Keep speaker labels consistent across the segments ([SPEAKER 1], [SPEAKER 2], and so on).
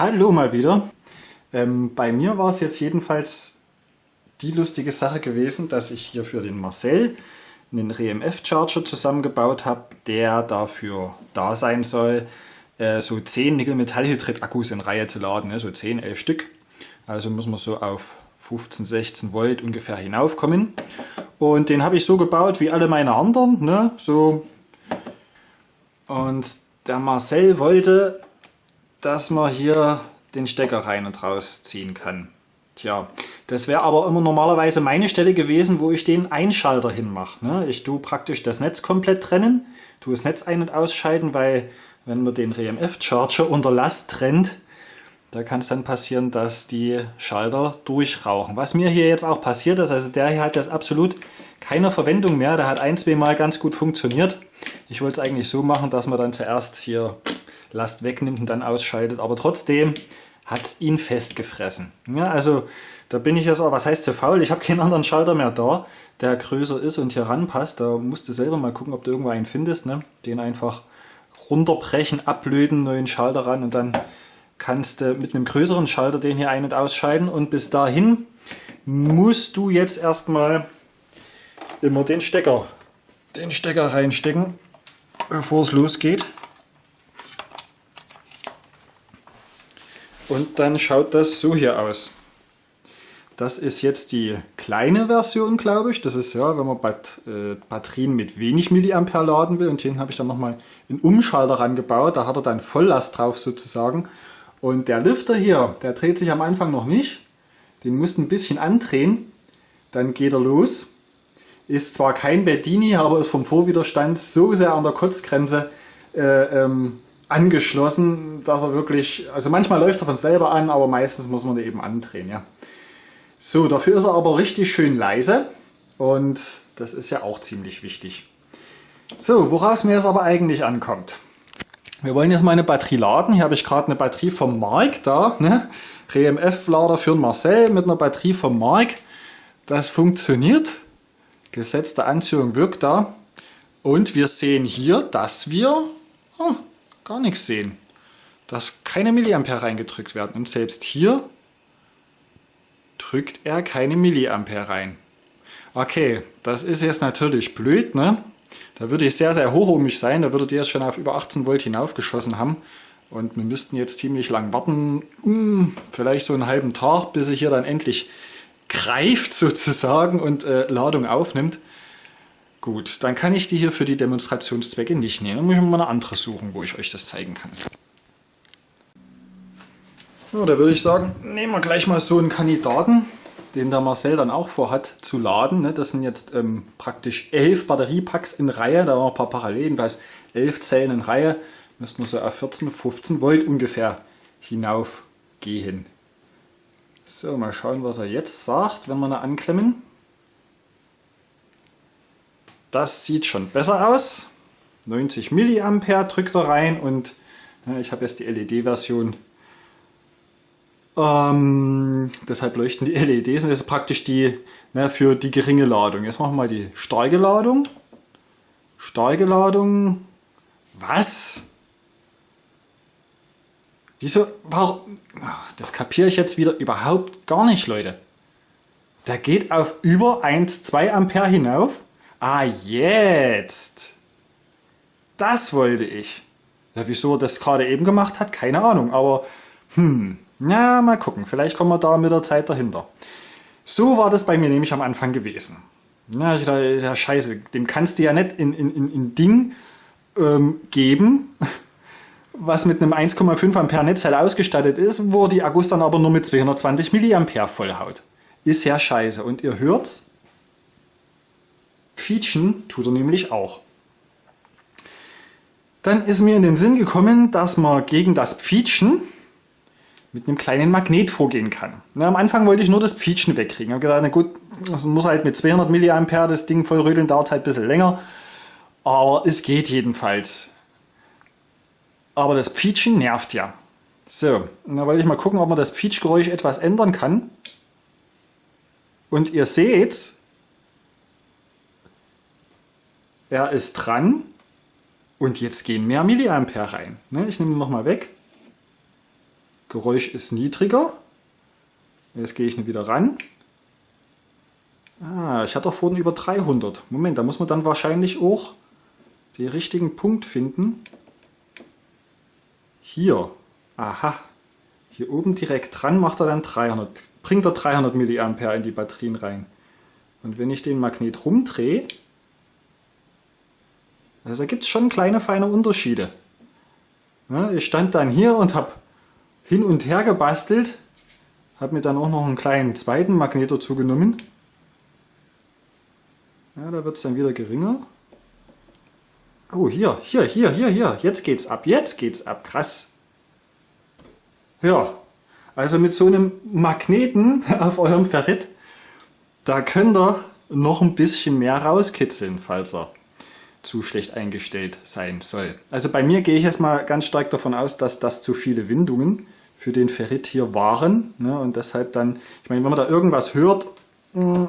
[SPEAKER 1] Hallo mal wieder. Ähm, bei mir war es jetzt jedenfalls die lustige Sache gewesen, dass ich hier für den Marcel einen RMF-Charger zusammengebaut habe, der dafür da sein soll, äh, so 10 Nickel-Metallhydrid-Akkus in Reihe zu laden, ne? so 10, 11 Stück. Also muss man so auf 15, 16 Volt ungefähr hinaufkommen. Und den habe ich so gebaut wie alle meine anderen. Ne? So. Und der Marcel wollte dass man hier den Stecker rein und raus ziehen kann. Tja, das wäre aber immer normalerweise meine Stelle gewesen, wo ich den Einschalter hinmache. Ne? Ich tue praktisch das Netz komplett trennen, tue das Netz ein- und ausschalten, weil wenn man den RMF-Charger unter Last trennt, da kann es dann passieren, dass die Schalter durchrauchen. Was mir hier jetzt auch passiert ist, also der hier hat jetzt absolut keine Verwendung mehr. Der hat ein, zwei Mal ganz gut funktioniert. Ich wollte es eigentlich so machen, dass man dann zuerst hier Last wegnimmt und dann ausschaltet. Aber trotzdem hat es ihn festgefressen. Ja, also da bin ich jetzt auch, was heißt so faul? Ich habe keinen anderen Schalter mehr da, der größer ist und hier ranpasst. Da musst du selber mal gucken, ob du irgendwo einen findest. Ne? Den einfach runterbrechen, ablöten, neuen Schalter ran und dann kannst du mit einem größeren Schalter den hier ein- und ausschalten. Und bis dahin musst du jetzt erstmal immer den Stecker, den Stecker reinstecken, bevor es losgeht. Und dann schaut das so hier aus. Das ist jetzt die kleine Version, glaube ich. Das ist ja, wenn man Bat äh, Batterien mit wenig Milliampere laden will. Und hier habe ich dann nochmal einen Umschalter rangebaut. Da hat er dann Volllast drauf sozusagen. Und der Lüfter hier, der dreht sich am Anfang noch nicht. Den musst du ein bisschen andrehen. Dann geht er los. Ist zwar kein Bedini, aber ist vom Vorwiderstand so sehr an der Kotzgrenze, äh, ähm, angeschlossen, dass er wirklich, also manchmal läuft er von selber an, aber meistens muss man eben andrehen. Ja. So, dafür ist er aber richtig schön leise und das ist ja auch ziemlich wichtig. So, woraus mir es aber eigentlich ankommt. Wir wollen jetzt mal eine Batterie laden. Hier habe ich gerade eine Batterie vom Mark da. Ne? RMF-Lader für Marcel mit einer Batterie vom Mark. Das funktioniert. Gesetzte Anziehung wirkt da. Und wir sehen hier, dass wir... Oh, gar nichts sehen. Dass keine Milliampere reingedrückt werden. Und selbst hier drückt er keine Milliampere rein. Okay, das ist jetzt natürlich blöd, ne? Da würde ich sehr, sehr hoch um mich sein. Da würde der jetzt schon auf über 18 Volt hinaufgeschossen haben. Und wir müssten jetzt ziemlich lang warten, hm, vielleicht so einen halben Tag, bis er hier dann endlich greift sozusagen und äh, Ladung aufnimmt. Gut, dann kann ich die hier für die Demonstrationszwecke nicht nehmen. Dann muss ich mal eine andere suchen, wo ich euch das zeigen kann. So, da würde ich sagen, nehmen wir gleich mal so einen Kandidaten, den der Marcel dann auch vorhat zu laden. Ne? Das sind jetzt ähm, praktisch elf Batteriepacks in Reihe, da haben wir ein paar Parallelen, jedenfalls elf Zellen in Reihe. Müssten wir so auf 14, 15 Volt ungefähr hinaufgehen. So, mal schauen, was er jetzt sagt, wenn wir ihn anklemmen. Das sieht schon besser aus. 90 mA drückt er rein und ja, ich habe jetzt die LED-Version. Ähm, deshalb leuchten die LEDs und das ist praktisch die ne, für die geringe Ladung. Jetzt machen wir mal die starke Ladung. Starke Ladung. Was? Wieso? Warum? Das kapiere ich jetzt wieder überhaupt gar nicht, Leute. Der geht auf über 1, 2 Ampere hinauf. Ah, jetzt. Das wollte ich. Ja, wieso er das gerade eben gemacht hat, keine Ahnung. Aber, hm, na, mal gucken. Vielleicht kommen wir da mit der Zeit dahinter. So war das bei mir nämlich am Anfang gewesen. Na, ich dachte, ja, scheiße, dem kannst du ja nicht in, in, in, in Ding ähm, geben, was mit einem 1,5 Ampere Netzteil ausgestattet ist, wo die Akkus dann aber nur mit 220 Milliampere vollhaut. Ist ja scheiße. Und ihr hört's, Quietschen tut er nämlich auch. Dann ist mir in den Sinn gekommen, dass man gegen das Pfietschen mit einem kleinen Magnet vorgehen kann. Na, am Anfang wollte ich nur das Pfietschen wegkriegen. Ich habe gedacht, na gut, das muss halt mit 200 mA das Ding voll rödeln, dauert halt ein bisschen länger. Aber es geht jedenfalls. Aber das Pfietschen nervt ja. So, da wollte ich mal gucken, ob man das Pfietschgeräusch etwas ändern kann. Und ihr seht, er ist dran und jetzt gehen mehr Milliampere rein. Ne, ich nehme ihn nochmal weg. Geräusch ist niedriger. Jetzt gehe ich wieder ran. Ah, ich hatte doch vorhin über 300. Moment, da muss man dann wahrscheinlich auch den richtigen Punkt finden. Hier. Aha. Hier oben direkt dran macht er dann 300. Bringt er 300 mA in die Batterien rein. Und wenn ich den Magnet rumdrehe, also da gibt es schon kleine feine Unterschiede. Ja, ich stand dann hier und habe hin und her gebastelt, habe mir dann auch noch einen kleinen zweiten Magnet dazu genommen. Ja, da wird es dann wieder geringer. Oh, hier, hier, hier, hier, hier. Jetzt geht's ab, jetzt geht's ab. Krass. Ja, also mit so einem Magneten auf eurem Ferrit, da könnt ihr noch ein bisschen mehr rauskitzeln, falls er zu schlecht eingestellt sein soll. Also bei mir gehe ich jetzt mal ganz stark davon aus, dass das zu viele Windungen für den Ferrit hier waren. Ne? Und deshalb dann, ich meine, wenn man da irgendwas hört, hm,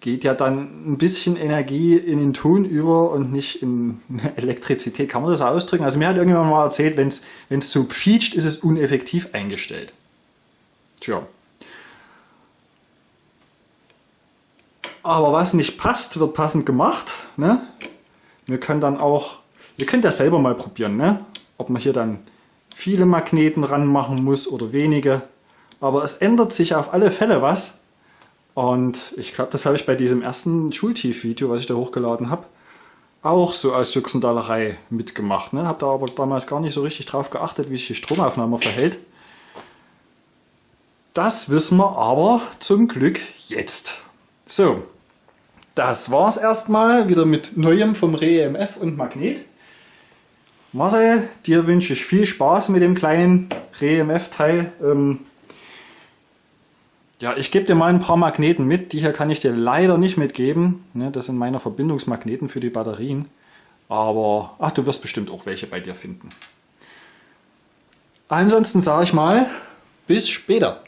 [SPEAKER 1] geht ja dann ein bisschen Energie in den Ton über und nicht in Elektrizität. Kann man das ausdrücken? Also mir hat irgendjemand mal erzählt, wenn es so quietscht, ist es uneffektiv eingestellt. Tja. Aber was nicht passt, wird passend gemacht. Ne? Wir können dann auch, ihr könnt ja selber mal probieren, ne? ob man hier dann viele Magneten ranmachen muss oder wenige. Aber es ändert sich auf alle Fälle was. Und ich glaube, das habe ich bei diesem ersten Schultief-Video, was ich da hochgeladen habe, auch so als Juxendallerei mitgemacht. Ne? Habe da aber damals gar nicht so richtig drauf geachtet, wie sich die Stromaufnahme verhält. Das wissen wir aber zum Glück jetzt. So, das war's erstmal wieder mit Neuem vom REMF und Magnet. Marcel, dir wünsche ich viel Spaß mit dem kleinen REMF-Teil. Ähm, ja, ich gebe dir mal ein paar Magneten mit. Die hier kann ich dir leider nicht mitgeben. Ne, das sind meine Verbindungsmagneten für die Batterien. Aber, ach, du wirst bestimmt auch welche bei dir finden. Ansonsten sage ich mal, bis später.